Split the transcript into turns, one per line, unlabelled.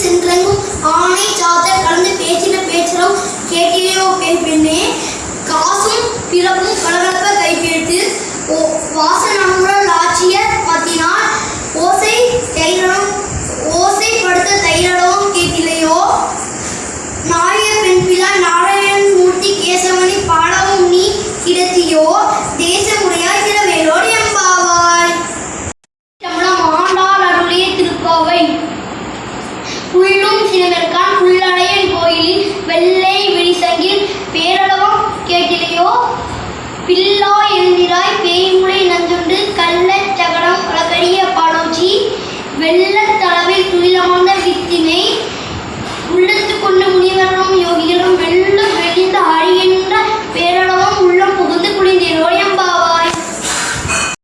திலங்கும் ஆணை சாத்தல் கலந்து பேச்சின பேச்சலும் கேட்டிலையோ பெண் பெண்ணே. காசும் பிறப்பும் கலகலப்ப கைப்பிடித்து வாசனமுடன் ஆட்சிய மத்தினால் ஓசை தைரணம் ஓசைப்படுத்த தைரணம் கேட்டிலையோ நாய பெண் பிள்ளை நாராயணன் புள்ளும் சினமெற்கான் கோயிலில் வெள்ளை விழிசங்கில் பேரளவம் கேட்டிலையோ